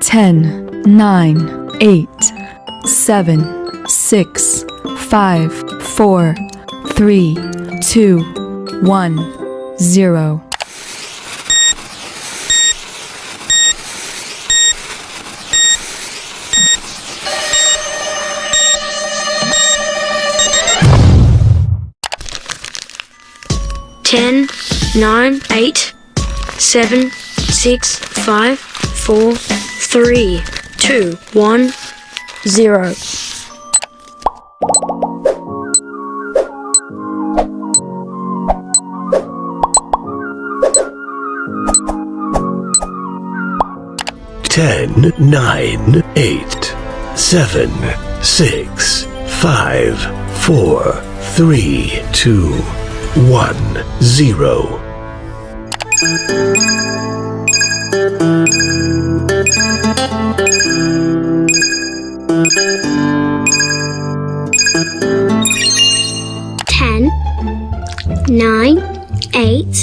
10, 9, 8, 7, 6, 5, 4, 3, 2, 1, 0. Ten, nine, eight, seven, six, five, four, three, two, one, zero. Ten, nine, eight, seven, six, five, four, three, two, one, zero. Ten, nine, eight,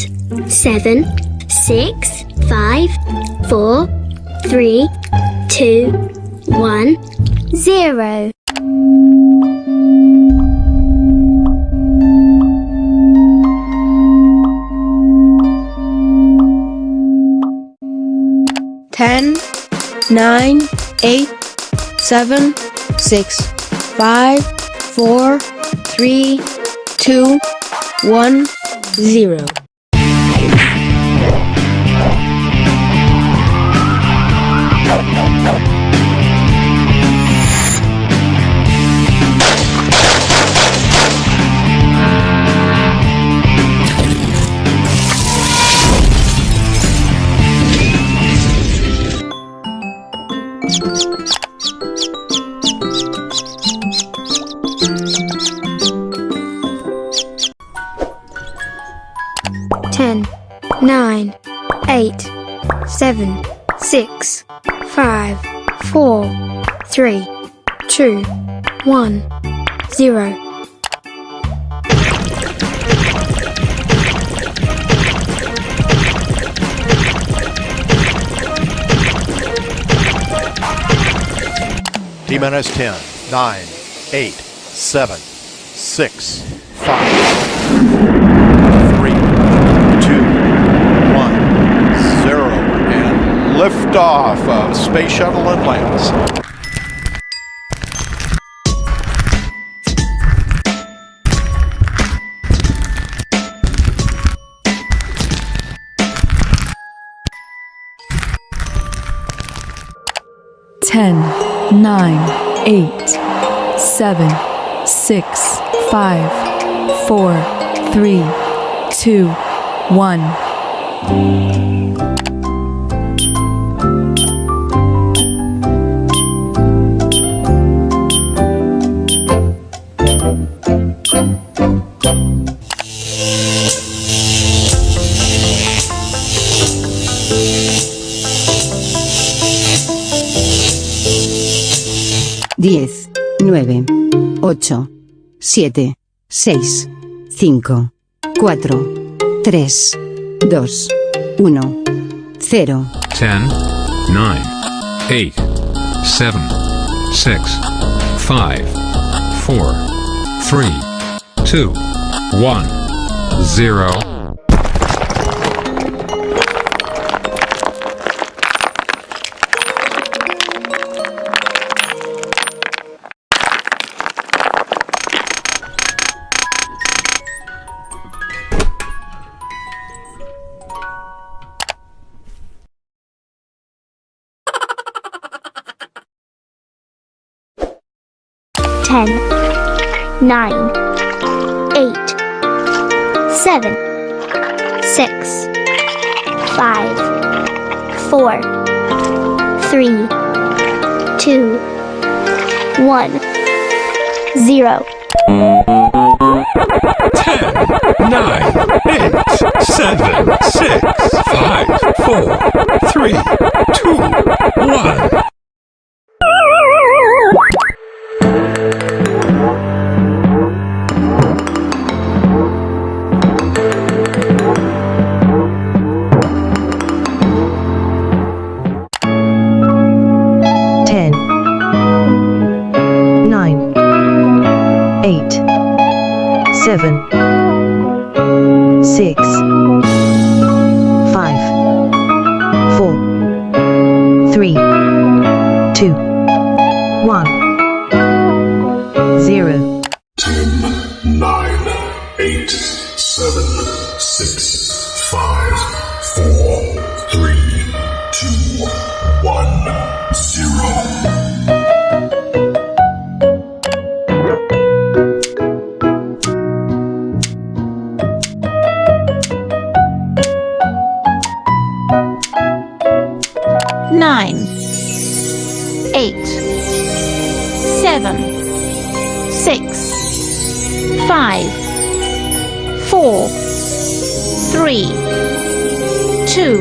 seven, six, five, four, three, two, one, zero. 10, 9, 8, 7, 6, 5, 4, 3, 2, 1, 0. Eight, seven, six, five, four, three, two, one, zero. T minus 10, 9, 8, 7, 6, 5, 3, 2, 1, 0, and liftoff of Space Shuttle Atlantis. Ten, nine, eight, seven, six, five, four, three, two, one. Diez, nueve, ocho, siete, seis, cinco, cuatro, tres, dos, uno, cero. 10, 9, 8, 7, 6, 5, 4, 3, 2, 1, 0. 10, 9, 8, 7, 6, 5, 4, 3, 2, 1, 0. 10, 9, 8, 7, seven, six, five, four, three, two, one. Four, three, two,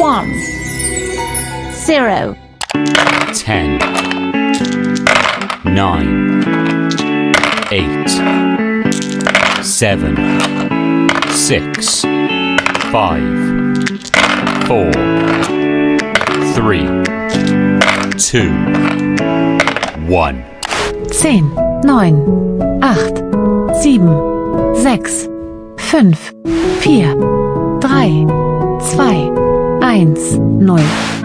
one, zero. ten, nine, eight, seven, six, five, four, three, two, one. Zehn, neun, acht, sieben, 6, 5, 4, 3, 2, 1, 0.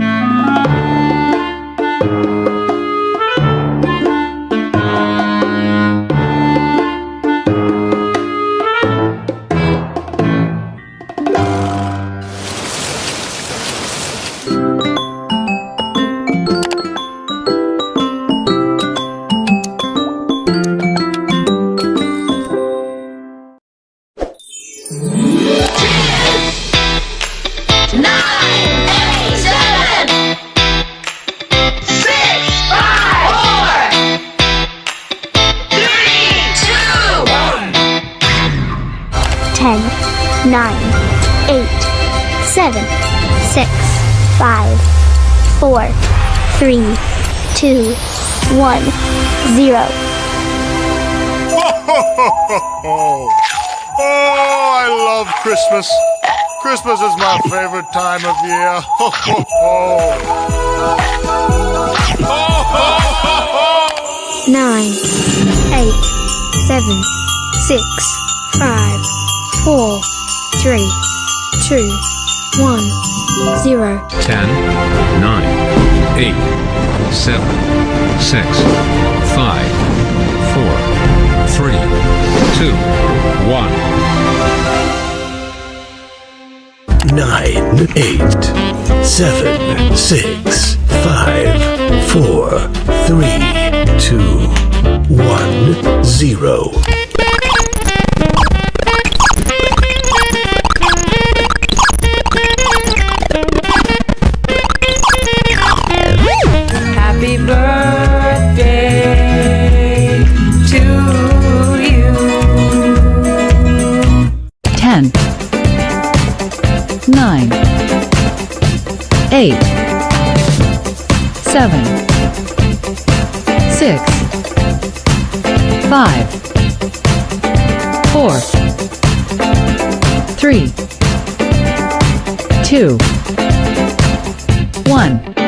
Nine, eight, seven, six, five, four, three, two, one, zero. Oh, I love Christmas. Christmas is my favorite time of year. Ho, ho, ho. nine, eight, seven, six, five, four, three, two, one, zero. Ten, nine, eight, seven, six, five, four, three, two, one. nine, eight, seven, six, five, four, three, two, one, zero. seven, six, five, four, three, two, one.